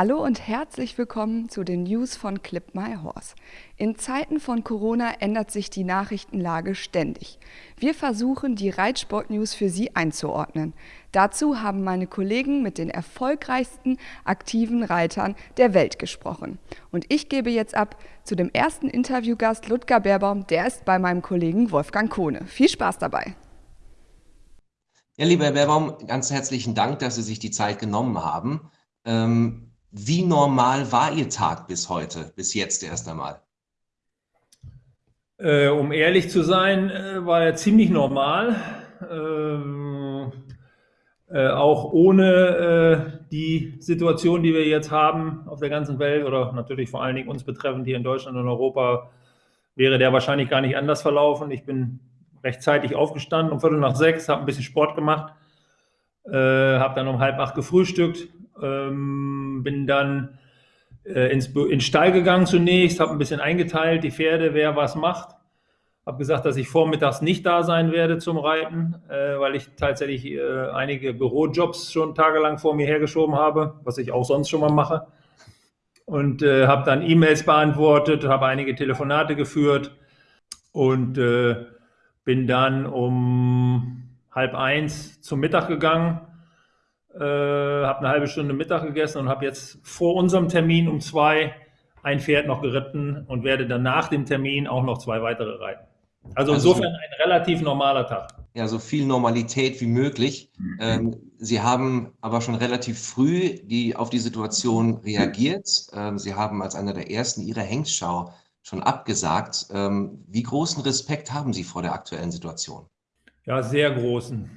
Hallo und herzlich willkommen zu den News von Clip My Horse. In Zeiten von Corona ändert sich die Nachrichtenlage ständig. Wir versuchen, die Reitsport-News für Sie einzuordnen. Dazu haben meine Kollegen mit den erfolgreichsten aktiven Reitern der Welt gesprochen. Und ich gebe jetzt ab zu dem ersten Interviewgast Ludger Baerbaum, der ist bei meinem Kollegen Wolfgang Kohne. Viel Spaß dabei! Ja, lieber Herr Baerbaum, ganz herzlichen Dank, dass Sie sich die Zeit genommen haben. Ähm, wie normal war Ihr Tag bis heute, bis jetzt erst einmal? Äh, um ehrlich zu sein, äh, war er ziemlich normal. Ähm, äh, auch ohne äh, die Situation, die wir jetzt haben auf der ganzen Welt oder natürlich vor allen Dingen uns betreffend hier in Deutschland und Europa, wäre der wahrscheinlich gar nicht anders verlaufen. Ich bin rechtzeitig aufgestanden, um Viertel nach sechs, habe ein bisschen Sport gemacht, äh, habe dann um halb acht gefrühstückt, ähm, bin dann äh, ins, in Stall gegangen zunächst, habe ein bisschen eingeteilt, die Pferde, wer was macht. Habe gesagt, dass ich vormittags nicht da sein werde zum Reiten, äh, weil ich tatsächlich äh, einige Bürojobs schon tagelang vor mir hergeschoben habe, was ich auch sonst schon mal mache. Und äh, habe dann E-Mails beantwortet, habe einige Telefonate geführt und äh, bin dann um halb eins zum Mittag gegangen äh, habe eine halbe Stunde Mittag gegessen und habe jetzt vor unserem Termin um zwei ein Pferd noch geritten und werde dann nach dem Termin auch noch zwei weitere reiten. Also, also insofern ein relativ normaler Tag. Ja, so viel Normalität wie möglich. Ähm, Sie haben aber schon relativ früh die, auf die Situation reagiert. Ähm, Sie haben als einer der ersten Ihre Hengstschau schon abgesagt. Ähm, wie großen Respekt haben Sie vor der aktuellen Situation? Ja, sehr großen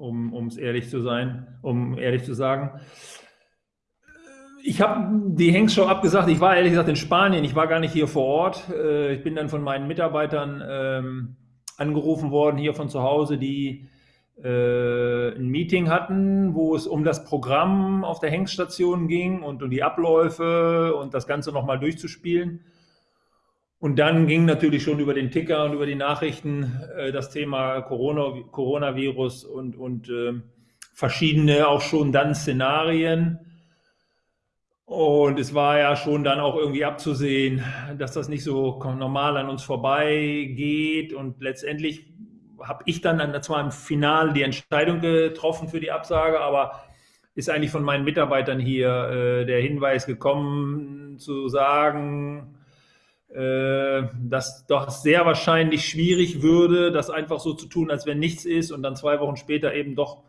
um es ehrlich zu sein, um ehrlich zu sagen. Ich habe die Hengstshow abgesagt. Ich war ehrlich gesagt in Spanien. Ich war gar nicht hier vor Ort. Äh, ich bin dann von meinen Mitarbeitern ähm, angerufen worden hier von zu Hause, die äh, ein Meeting hatten, wo es um das Programm auf der Hengststation ging und um die Abläufe und das Ganze nochmal durchzuspielen. Und dann ging natürlich schon über den Ticker und über die Nachrichten äh, das Thema Corona, Coronavirus und, und äh, verschiedene auch schon dann Szenarien. Und es war ja schon dann auch irgendwie abzusehen, dass das nicht so normal an uns vorbeigeht. Und letztendlich habe ich dann zwar im Finale die Entscheidung getroffen für die Absage, aber ist eigentlich von meinen Mitarbeitern hier äh, der Hinweis gekommen, zu sagen, äh, dass doch sehr wahrscheinlich schwierig würde, das einfach so zu tun, als wenn nichts ist und dann zwei Wochen später eben doch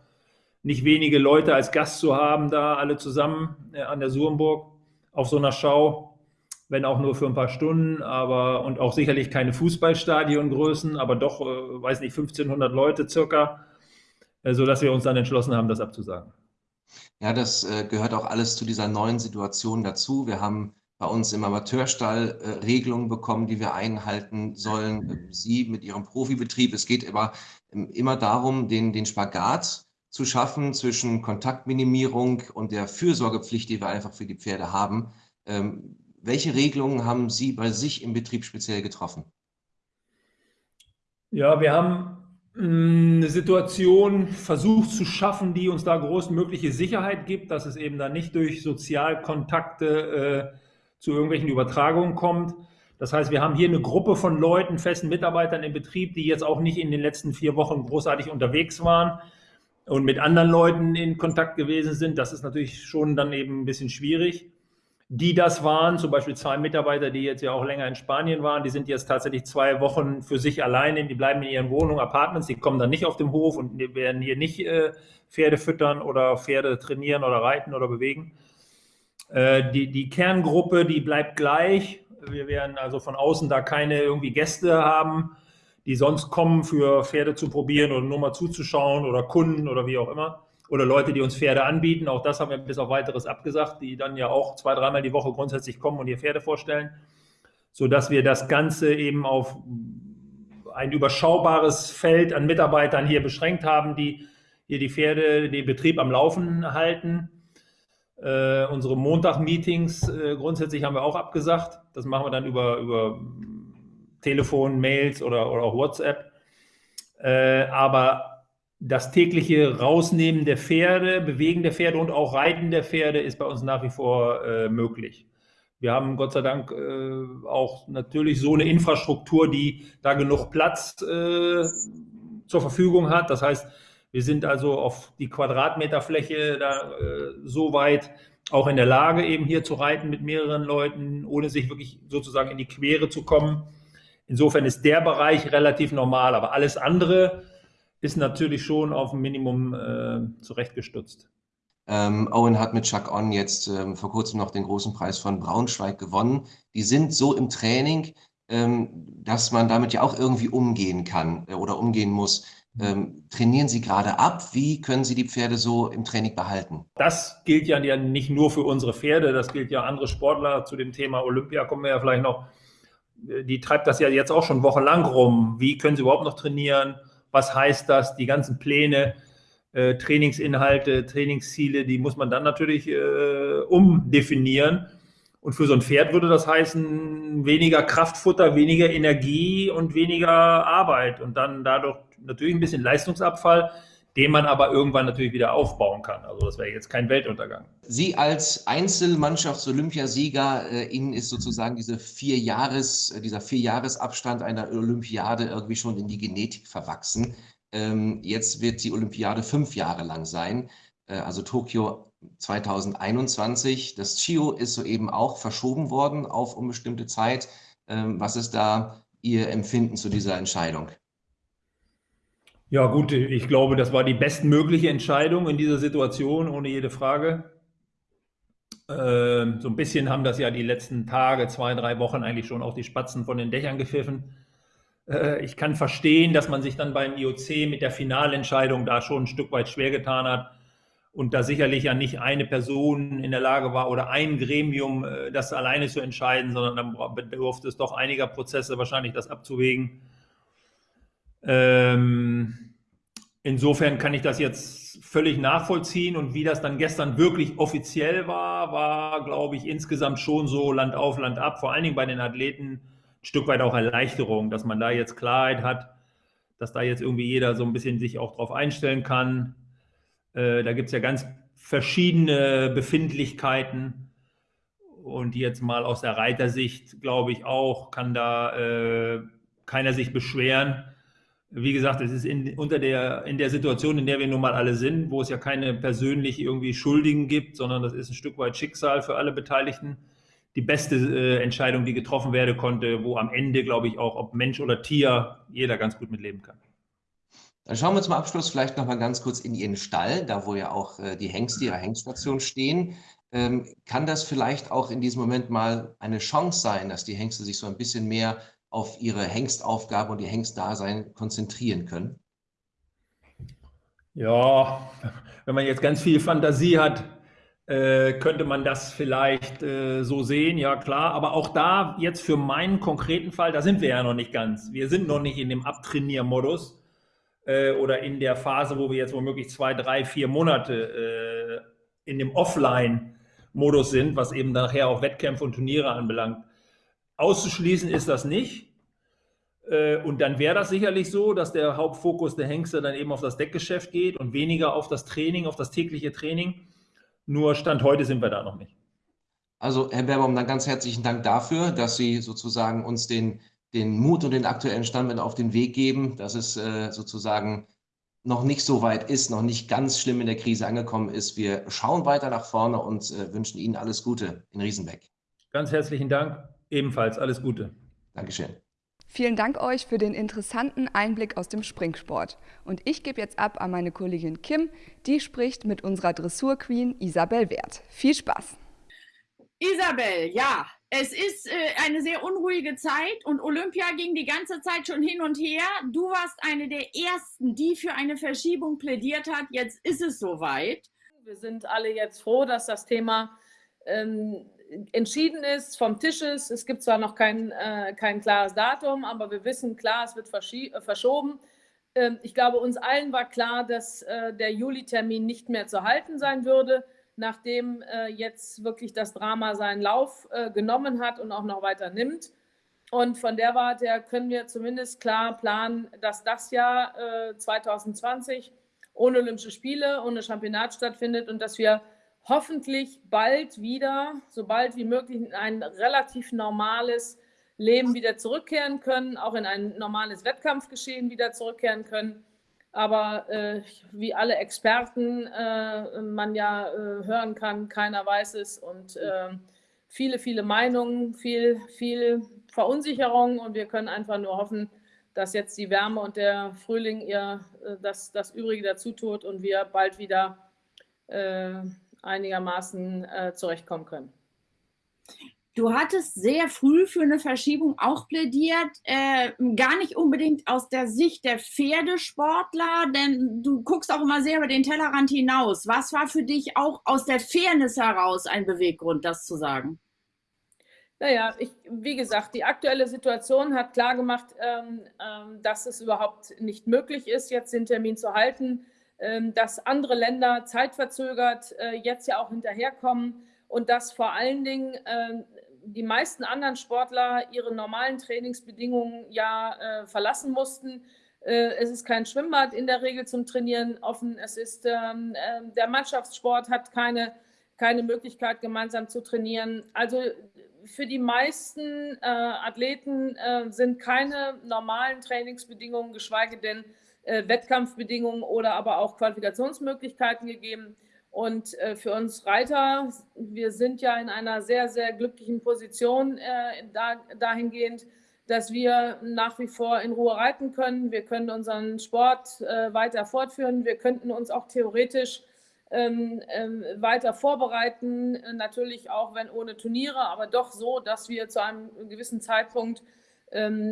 nicht wenige Leute als Gast zu haben, da alle zusammen äh, an der Surmburg auf so einer Schau, wenn auch nur für ein paar Stunden, aber und auch sicherlich keine Fußballstadiongrößen, aber doch, äh, weiß nicht, 1500 Leute circa, äh, sodass wir uns dann entschlossen haben, das abzusagen. Ja, das gehört auch alles zu dieser neuen Situation dazu. Wir haben bei uns im Amateurstall äh, Regelungen bekommen, die wir einhalten sollen. Ähm, Sie mit Ihrem Profibetrieb. Es geht immer, ähm, immer darum, den, den Spagat zu schaffen zwischen Kontaktminimierung und der Fürsorgepflicht, die wir einfach für die Pferde haben. Ähm, welche Regelungen haben Sie bei sich im Betrieb speziell getroffen? Ja, wir haben hm, eine Situation versucht zu schaffen, die uns da großmögliche Sicherheit gibt, dass es eben dann nicht durch Sozialkontakte äh, zu irgendwelchen Übertragungen kommt. Das heißt, wir haben hier eine Gruppe von Leuten, festen Mitarbeitern im Betrieb, die jetzt auch nicht in den letzten vier Wochen großartig unterwegs waren und mit anderen Leuten in Kontakt gewesen sind. Das ist natürlich schon dann eben ein bisschen schwierig. Die das waren, zum Beispiel zwei Mitarbeiter, die jetzt ja auch länger in Spanien waren, die sind jetzt tatsächlich zwei Wochen für sich alleine, die bleiben in ihren Wohnungen, Apartments, die kommen dann nicht auf dem Hof und werden hier nicht äh, Pferde füttern oder Pferde trainieren oder reiten oder bewegen. Äh, die, die Kerngruppe, die bleibt gleich. Wir werden also von außen da keine irgendwie Gäste haben, die sonst kommen für Pferde zu probieren oder nur mal zuzuschauen oder Kunden oder wie auch immer. Oder Leute, die uns Pferde anbieten. Auch das haben wir bis auf weiteres abgesagt, die dann ja auch zwei, dreimal die Woche grundsätzlich kommen und ihr Pferde vorstellen. Sodass wir das Ganze eben auf ein überschaubares Feld an Mitarbeitern hier beschränkt haben, die hier die Pferde, den Betrieb am Laufen halten äh, unsere Montag-Meetings äh, grundsätzlich haben wir auch abgesagt. Das machen wir dann über, über Telefon, Mails oder, oder auch WhatsApp. Äh, aber das tägliche Rausnehmen der Pferde, Bewegen der Pferde und auch Reiten der Pferde ist bei uns nach wie vor äh, möglich. Wir haben Gott sei Dank äh, auch natürlich so eine Infrastruktur, die da genug Platz zur Verfügung hat. Das heißt, wir sind also auf die Quadratmeterfläche da äh, so weit auch in der Lage, eben hier zu reiten mit mehreren Leuten, ohne sich wirklich sozusagen in die Quere zu kommen. Insofern ist der Bereich relativ normal, aber alles andere ist natürlich schon auf ein Minimum äh, zurechtgestutzt. Ähm, Owen hat mit Chuck On jetzt ähm, vor kurzem noch den großen Preis von Braunschweig gewonnen. Die sind so im Training, ähm, dass man damit ja auch irgendwie umgehen kann äh, oder umgehen muss. Ähm, trainieren Sie gerade ab? Wie können Sie die Pferde so im Training behalten? Das gilt ja nicht nur für unsere Pferde, das gilt ja andere Sportler. Zu dem Thema Olympia kommen wir ja vielleicht noch. Die treibt das ja jetzt auch schon wochenlang rum. Wie können sie überhaupt noch trainieren? was heißt das, die ganzen Pläne, äh, Trainingsinhalte, Trainingsziele, die muss man dann natürlich äh, umdefinieren. Und für so ein Pferd würde das heißen, weniger Kraftfutter, weniger Energie und weniger Arbeit und dann dadurch natürlich ein bisschen Leistungsabfall den man aber irgendwann natürlich wieder aufbauen kann. Also das wäre jetzt kein Weltuntergang. Sie als Einzelmannschafts-Olympiasieger, äh, Ihnen ist sozusagen diese vier Jahres, äh, dieser Vierjahresabstand einer Olympiade irgendwie schon in die Genetik verwachsen. Ähm, jetzt wird die Olympiade fünf Jahre lang sein, äh, also Tokio 2021. Das CHIO ist soeben auch verschoben worden auf unbestimmte Zeit. Ähm, was ist da Ihr Empfinden zu dieser Entscheidung? Ja, gut, ich glaube, das war die bestmögliche Entscheidung in dieser Situation, ohne jede Frage. Ähm, so ein bisschen haben das ja die letzten Tage, zwei, drei Wochen eigentlich schon auch die Spatzen von den Dächern gepfiffen. Äh, ich kann verstehen, dass man sich dann beim IOC mit der Finalentscheidung da schon ein Stück weit schwer getan hat und da sicherlich ja nicht eine Person in der Lage war oder ein Gremium, äh, das alleine zu entscheiden, sondern dann bedurfte es doch einiger Prozesse wahrscheinlich, das abzuwägen. Ähm, insofern kann ich das jetzt völlig nachvollziehen und wie das dann gestern wirklich offiziell war, war, glaube ich, insgesamt schon so Land auf, Land ab, vor allen Dingen bei den Athleten ein Stück weit auch Erleichterung, dass man da jetzt Klarheit hat, dass da jetzt irgendwie jeder so ein bisschen sich auch drauf einstellen kann. Äh, da gibt es ja ganz verschiedene Befindlichkeiten und jetzt mal aus der Reitersicht, glaube ich auch, kann da äh, keiner sich beschweren wie gesagt, es ist in, unter der, in der Situation, in der wir nun mal alle sind, wo es ja keine persönlich irgendwie Schuldigen gibt, sondern das ist ein Stück weit Schicksal für alle Beteiligten. Die beste äh, Entscheidung, die getroffen werden konnte, wo am Ende, glaube ich, auch, ob Mensch oder Tier, jeder ganz gut mitleben kann. Dann schauen wir zum Abschluss vielleicht noch mal ganz kurz in Ihren Stall, da wo ja auch äh, die Hengste Ihrer Hengststation stehen. Ähm, kann das vielleicht auch in diesem Moment mal eine Chance sein, dass die Hengste sich so ein bisschen mehr auf ihre Hengstaufgabe und ihr Hengstdasein konzentrieren können? Ja, wenn man jetzt ganz viel Fantasie hat, äh, könnte man das vielleicht äh, so sehen, ja klar. Aber auch da jetzt für meinen konkreten Fall, da sind wir ja noch nicht ganz. Wir sind noch nicht in dem Abtrainiermodus äh, oder in der Phase, wo wir jetzt womöglich zwei, drei, vier Monate äh, in dem Offline-Modus sind, was eben nachher auch Wettkämpfe und Turniere anbelangt. Auszuschließen ist das nicht. Äh, und dann wäre das sicherlich so, dass der Hauptfokus der Hengste dann eben auf das Deckgeschäft geht und weniger auf das Training, auf das tägliche Training. Nur Stand heute sind wir da noch nicht. Also, Herr Berbaum, dann ganz herzlichen Dank dafür, dass Sie sozusagen uns den, den Mut und den aktuellen Stand auf den Weg geben, dass es äh, sozusagen noch nicht so weit ist, noch nicht ganz schlimm in der Krise angekommen ist. Wir schauen weiter nach vorne und äh, wünschen Ihnen alles Gute in Riesenbeck. Ganz herzlichen Dank. Ebenfalls alles Gute. Dankeschön. Vielen Dank euch für den interessanten Einblick aus dem Springsport. Und ich gebe jetzt ab an meine Kollegin Kim, die spricht mit unserer Dressurqueen Isabel Wert. Viel Spaß! Isabel, ja, es ist äh, eine sehr unruhige Zeit und Olympia ging die ganze Zeit schon hin und her. Du warst eine der ersten, die für eine Verschiebung plädiert hat. Jetzt ist es soweit. Wir sind alle jetzt froh, dass das Thema ähm, entschieden ist, vom Tisch ist. Es gibt zwar noch kein, äh, kein klares Datum, aber wir wissen klar, es wird äh, verschoben. Ähm, ich glaube, uns allen war klar, dass äh, der Juli-Termin nicht mehr zu halten sein würde, nachdem äh, jetzt wirklich das Drama seinen Lauf äh, genommen hat und auch noch weiter nimmt. Und von der Warte her können wir zumindest klar planen, dass das Jahr 2020 ohne Olympische Spiele, ohne Championat stattfindet und dass wir hoffentlich bald wieder, so bald wie möglich, in ein relativ normales Leben wieder zurückkehren können, auch in ein normales Wettkampfgeschehen wieder zurückkehren können. Aber äh, wie alle Experten äh, man ja äh, hören kann, keiner weiß es und äh, viele, viele Meinungen, viel, viel Verunsicherung und wir können einfach nur hoffen, dass jetzt die Wärme und der Frühling ihr äh, das, das Übrige dazu tut und wir bald wieder äh, einigermaßen zurechtkommen können. Du hattest sehr früh für eine Verschiebung auch plädiert, äh, gar nicht unbedingt aus der Sicht der Pferdesportler, denn du guckst auch immer sehr über den Tellerrand hinaus. Was war für dich auch aus der Fairness heraus ein Beweggrund, das zu sagen? Naja, ich, wie gesagt, die aktuelle Situation hat klargemacht, ähm, ähm, dass es überhaupt nicht möglich ist, jetzt den Termin zu halten, ähm, dass andere Länder zeitverzögert äh, jetzt ja auch hinterherkommen und dass vor allen Dingen äh, die meisten anderen Sportler ihre normalen Trainingsbedingungen ja äh, verlassen mussten. Äh, es ist kein Schwimmbad in der Regel zum Trainieren offen. Es ist ähm, ähm, der Mannschaftssport hat keine, keine Möglichkeit, gemeinsam zu trainieren. Also für die meisten äh, Athleten äh, sind keine normalen Trainingsbedingungen, geschweige denn äh, Wettkampfbedingungen oder aber auch Qualifikationsmöglichkeiten gegeben. Und äh, für uns Reiter, wir sind ja in einer sehr, sehr glücklichen Position äh, da, dahingehend, dass wir nach wie vor in Ruhe reiten können. Wir können unseren Sport äh, weiter fortführen. Wir könnten uns auch theoretisch ähm, ähm, weiter vorbereiten. Natürlich auch, wenn ohne Turniere, aber doch so, dass wir zu einem gewissen Zeitpunkt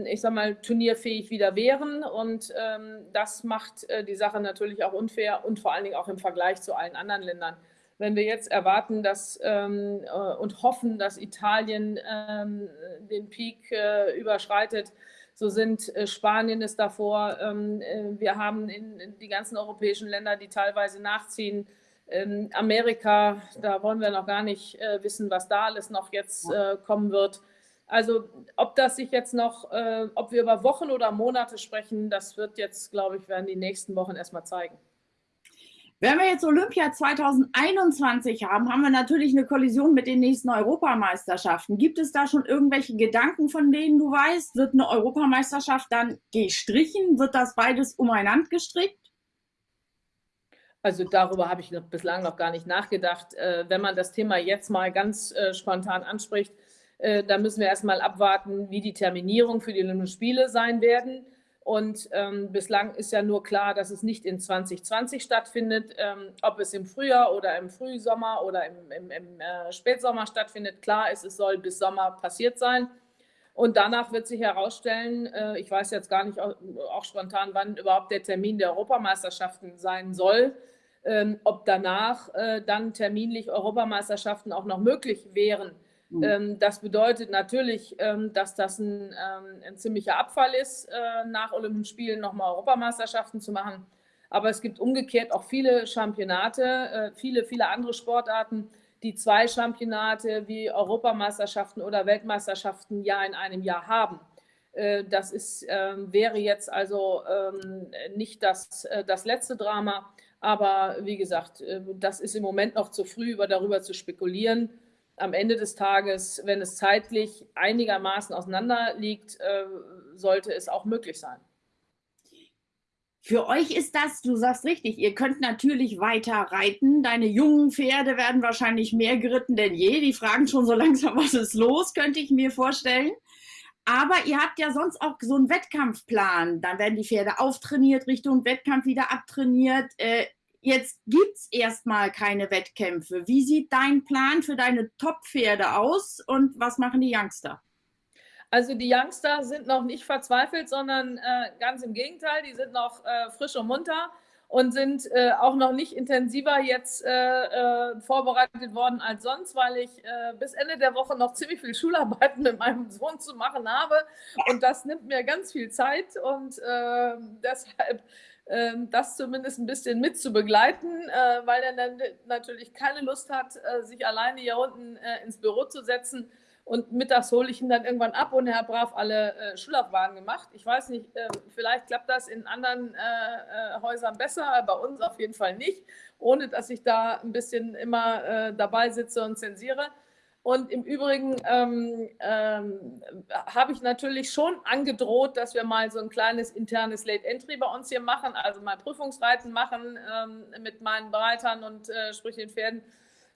ich sag mal, turnierfähig wieder wären. Und ähm, das macht äh, die Sache natürlich auch unfair und vor allen Dingen auch im Vergleich zu allen anderen Ländern. Wenn wir jetzt erwarten dass, ähm, äh, und hoffen, dass Italien ähm, den Peak äh, überschreitet, so sind äh, Spanien ist davor. Ähm, äh, wir haben in, in die ganzen europäischen Länder, die teilweise nachziehen. Ähm, Amerika, da wollen wir noch gar nicht äh, wissen, was da alles noch jetzt kommen wird. Also ob das sich jetzt noch, äh, ob wir über Wochen oder Monate sprechen, das wird jetzt, glaube ich, werden die nächsten Wochen erstmal zeigen. Wenn wir jetzt Olympia 2021 haben, haben wir natürlich eine Kollision mit den nächsten Europameisterschaften. Gibt es da schon irgendwelche Gedanken, von denen du weißt? Wird eine Europameisterschaft dann gestrichen? Wird das beides umeinander gestrickt? Also darüber habe ich bislang noch gar nicht nachgedacht. Äh, wenn man das Thema jetzt mal ganz äh, spontan anspricht, äh, da müssen wir erstmal abwarten, wie die Terminierung für die Olympischen Spiele sein werden. Und ähm, bislang ist ja nur klar, dass es nicht in 2020 stattfindet. Ähm, ob es im Frühjahr oder im Frühsommer oder im, im, im äh, Spätsommer stattfindet, klar ist, es soll bis Sommer passiert sein. Und danach wird sich herausstellen, äh, ich weiß jetzt gar nicht auch, auch, spontan, wann überhaupt der Termin der Europameisterschaften sein soll, ähm, ob danach äh, dann terminlich Europameisterschaften auch noch möglich wären. Mhm. Ähm, das bedeutet natürlich, ähm, dass das ein, ähm, ein ziemlicher Abfall ist, äh, nach Olympischen Spielen nochmal Europameisterschaften zu machen. Aber es gibt umgekehrt auch viele Championate, äh, viele, viele andere Sportarten, die zwei Championate wie Europameisterschaften oder Weltmeisterschaften ja in einem Jahr haben. Äh, das ist, wäre jetzt also nicht das, das letzte Drama. Aber wie gesagt, das ist im Moment noch zu früh, darüber zu spekulieren am Ende des Tages, wenn es zeitlich einigermaßen auseinander liegt, äh, sollte es auch möglich sein. Für euch ist das, du sagst richtig, ihr könnt natürlich weiter reiten. Deine jungen Pferde werden wahrscheinlich mehr geritten denn je. Die fragen schon so langsam, was ist los, könnte ich mir vorstellen. Aber ihr habt ja sonst auch so einen Wettkampfplan. Dann werden die Pferde auftrainiert, Richtung Wettkampf wieder abtrainiert. Jetzt gibt es erstmal keine Wettkämpfe. Wie sieht dein Plan für deine Top-Pferde aus und was machen die Youngster? Also die Youngster sind noch nicht verzweifelt, sondern äh, ganz im Gegenteil, die sind noch äh, frisch und munter und sind äh, auch noch nicht intensiver jetzt äh, äh, vorbereitet worden als sonst, weil ich äh, bis Ende der Woche noch ziemlich viel Schularbeiten mit meinem Sohn zu machen habe und das nimmt mir ganz viel Zeit und deshalb das zumindest ein bisschen mit zu begleiten, äh, weil er dann natürlich keine Lust hat, äh, sich alleine hier unten äh, ins Büro zu setzen und mittags hole ich ihn dann irgendwann ab und er hat brav alle äh, Schulaufgaben gemacht. Ich weiß nicht, äh, vielleicht klappt das in anderen Häusern besser, bei uns auf jeden Fall nicht, ohne dass ich da ein bisschen immer dabei sitze und zensiere. Und im Übrigen ähm, ähm, habe ich natürlich schon angedroht, dass wir mal so ein kleines internes Late Entry bei uns hier machen, also mal Prüfungsreiten machen ähm, mit meinen Bereitern und äh, sprich den Pferden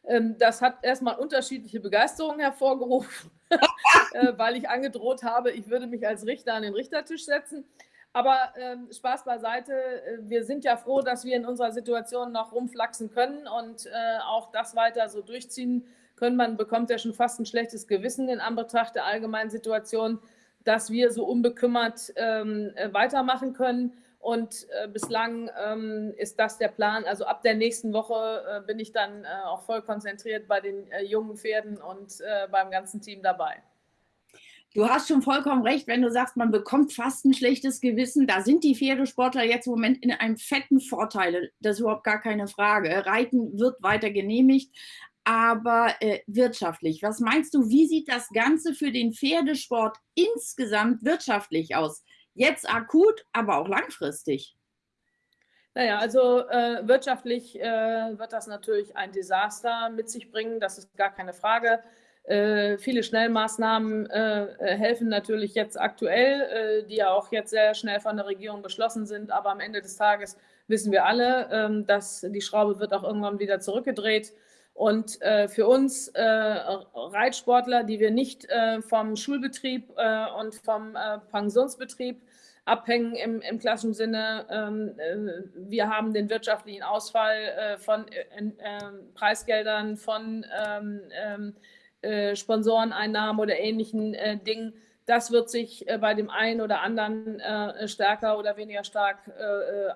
ähm, das hat erstmal unterschiedliche Begeisterung hervorgerufen, äh, weil ich angedroht habe, ich würde mich als Richter an den Richtertisch setzen. Aber ähm, Spaß beiseite, äh, wir sind ja froh, dass wir in unserer Situation noch rumflaxen können und äh, auch das weiter so durchziehen Man bekommt ja schon fast ein schlechtes Gewissen in Anbetracht der allgemeinen Situation, dass wir so unbekümmert ähm, äh, weitermachen können. Und äh, bislang ähm, ist das der Plan. Also ab der nächsten Woche äh, bin ich dann äh, auch voll konzentriert bei den äh, jungen Pferden und äh, beim ganzen Team dabei. Du hast schon vollkommen recht, wenn du sagst, man bekommt fast ein schlechtes Gewissen. Da sind die Pferdesportler jetzt im Moment in einem fetten Vorteil. Das ist überhaupt gar keine Frage. Reiten wird weiter genehmigt, aber äh, wirtschaftlich. Was meinst du, wie sieht das Ganze für den Pferdesport insgesamt wirtschaftlich aus? Jetzt akut, aber auch langfristig. Naja, also äh, wirtschaftlich äh, wird das natürlich ein Desaster mit sich bringen, das ist gar keine Frage. Äh, viele Schnellmaßnahmen äh, äh, helfen natürlich jetzt aktuell, die ja auch jetzt sehr schnell von der Regierung beschlossen sind, aber am Ende des Tages wissen wir alle, ähm, dass die Schraube wird auch irgendwann wieder zurückgedreht. Und äh, für uns äh, Reitsportler, die wir nicht äh, vom Schulbetrieb äh, und vom äh, Pensionsbetrieb abhängen im, im klassischen Sinne, ähm, äh, wir haben den wirtschaftlichen Ausfall von ähm, Preisgeldern, von ähm, ähm, Sponsoreneinnahmen oder ähnlichen Dingen. Das wird sich bei dem einen oder anderen stärker oder weniger stark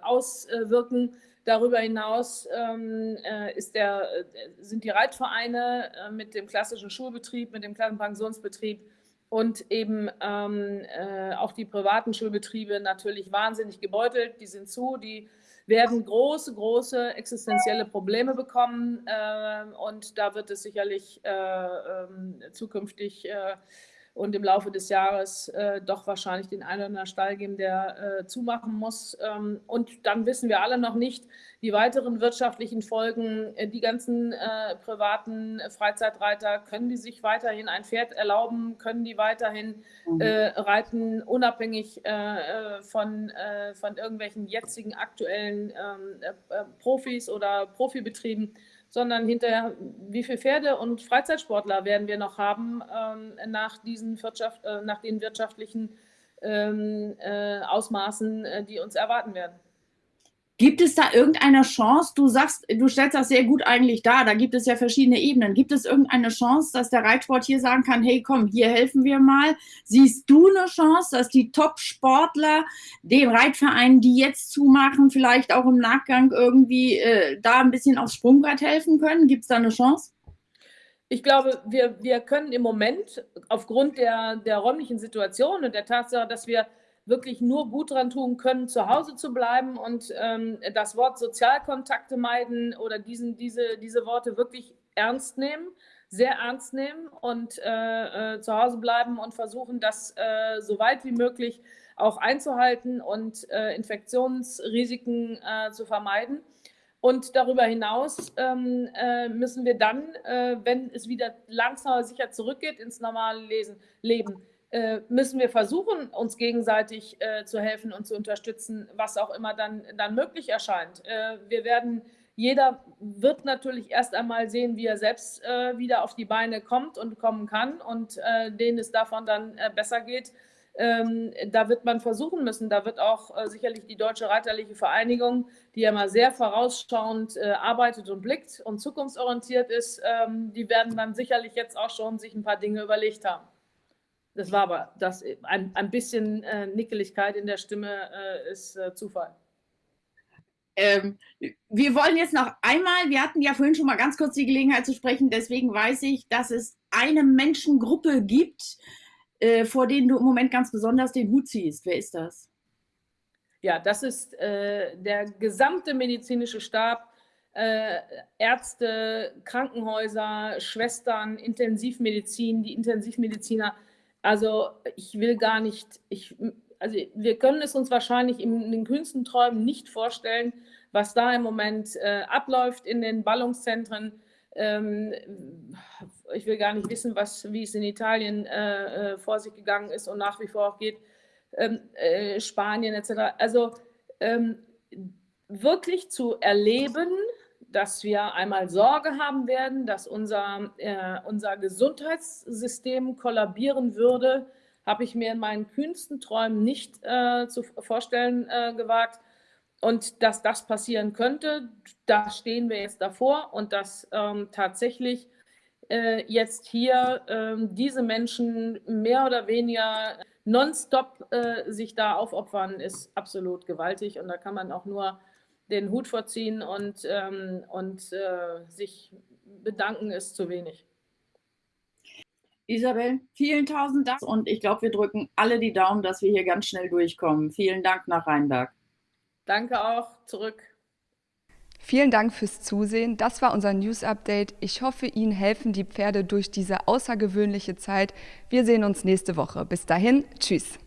auswirken. Darüber hinaus ähm, äh, ist der, äh, sind die Reitvereine äh, mit dem klassischen Schulbetrieb, mit dem Klassenpensionsbetrieb und eben ähm, äh, auch die privaten Schulbetriebe natürlich wahnsinnig gebeutelt. Die sind zu, die werden große, große existenzielle Probleme bekommen ähm, und da wird es sicherlich äh, ähm, zukünftig äh, und im Laufe des Jahres äh, doch wahrscheinlich den einen oder anderen Stall geben, der äh, zumachen muss. Ähm, und dann wissen wir alle noch nicht, die weiteren wirtschaftlichen Folgen. Äh, die ganzen äh, privaten Freizeitreiter, können die sich weiterhin ein Pferd erlauben? Können die weiterhin mhm. Äh, reiten, unabhängig äh, von, von irgendwelchen jetzigen aktuellen ähm, Profis oder Profibetrieben? Sondern hinterher, wie viele Pferde und Freizeitsportler werden wir noch haben ähm, nach, diesen Wirtschaft, äh, nach den wirtschaftlichen ähm, äh, Ausmaßen, äh, die uns erwarten werden. Gibt es da irgendeine Chance? Du sagst, du stellst das sehr gut eigentlich dar. Da gibt es ja verschiedene Ebenen. Gibt es irgendeine Chance, dass der Reitsport hier sagen kann, hey, komm, hier helfen wir mal? Siehst du eine Chance, dass die Top-Sportler den Reitvereinen, die jetzt zumachen, vielleicht auch im Nachgang irgendwie äh, da ein bisschen aufs Sprungbrett helfen können? Gibt es da eine Chance? Ich glaube, wir, wir können im Moment aufgrund der, der räumlichen Situation und der Tatsache, dass wir wirklich nur gut dran tun können, zu Hause zu bleiben und ähm, das Wort Sozialkontakte meiden oder diesen, diese, diese Worte wirklich ernst nehmen, sehr ernst nehmen und äh, äh, zu Hause bleiben und versuchen, das äh, so weit wie möglich auch einzuhalten und äh, Infektionsrisiken äh, zu vermeiden. Und darüber hinaus ähm, äh, müssen wir dann, wenn es wieder langsam sicher zurückgeht ins normale Lesen, Leben, äh, müssen wir versuchen, uns gegenseitig äh, zu helfen und zu unterstützen, was auch immer dann, dann möglich erscheint. Äh, wir werden, jeder wird natürlich erst einmal sehen, wie er selbst äh, wieder auf die Beine kommt und kommen kann und äh, denen es davon dann äh, besser geht. Ähm, da wird man versuchen müssen, da wird auch sicherlich die Deutsche Reiterliche Vereinigung, die ja mal sehr vorausschauend arbeitet und blickt und zukunftsorientiert ist, ähm, die werden dann sicherlich jetzt auch schon sich ein paar Dinge überlegt haben. Das war aber das, ein, ein bisschen äh, Nickeligkeit in der Stimme äh, ist äh, Zufall. Ähm, wir wollen jetzt noch einmal, wir hatten ja vorhin schon mal ganz kurz die Gelegenheit zu sprechen, deswegen weiß ich, dass es eine Menschengruppe gibt, äh, vor denen du im Moment ganz besonders den Hut ziehst. Wer ist das? Ja, das ist äh, der gesamte medizinische Stab äh, Ärzte, Krankenhäuser, Schwestern, Intensivmedizin, die Intensivmediziner. Also ich will gar nicht, ich, also wir können es uns wahrscheinlich in den kühnsten Träumen nicht vorstellen, was da im Moment äh, abläuft in den Ballungszentren. Ähm, ich will gar nicht wissen, was, wie es in Italien äh, äh vor sich gegangen ist und nach wie vor auch geht, ähm, äh, Spanien etc. Also ähm, wirklich zu erleben, dass wir einmal Sorge haben werden, dass unser, äh, unser Gesundheitssystem kollabieren würde, habe ich mir in meinen kühnsten Träumen nicht äh, zu vorstellen äh, gewagt. Und dass das passieren könnte, da stehen wir jetzt davor und dass ähm, tatsächlich äh, jetzt hier ähm, diese Menschen mehr oder weniger nonstop äh, sich da aufopfern, ist absolut gewaltig. Und da kann man auch nur den Hut vorziehen und, ähm, und äh, sich bedanken ist zu wenig. Isabel, vielen tausend Dank und ich glaube, wir drücken alle die Daumen, dass wir hier ganz schnell durchkommen. Vielen Dank nach Rheinberg. Danke auch zurück. Vielen Dank fürs Zusehen. Das war unser News Update. Ich hoffe, Ihnen helfen die Pferde durch diese außergewöhnliche Zeit. Wir sehen uns nächste Woche. Bis dahin, tschüss.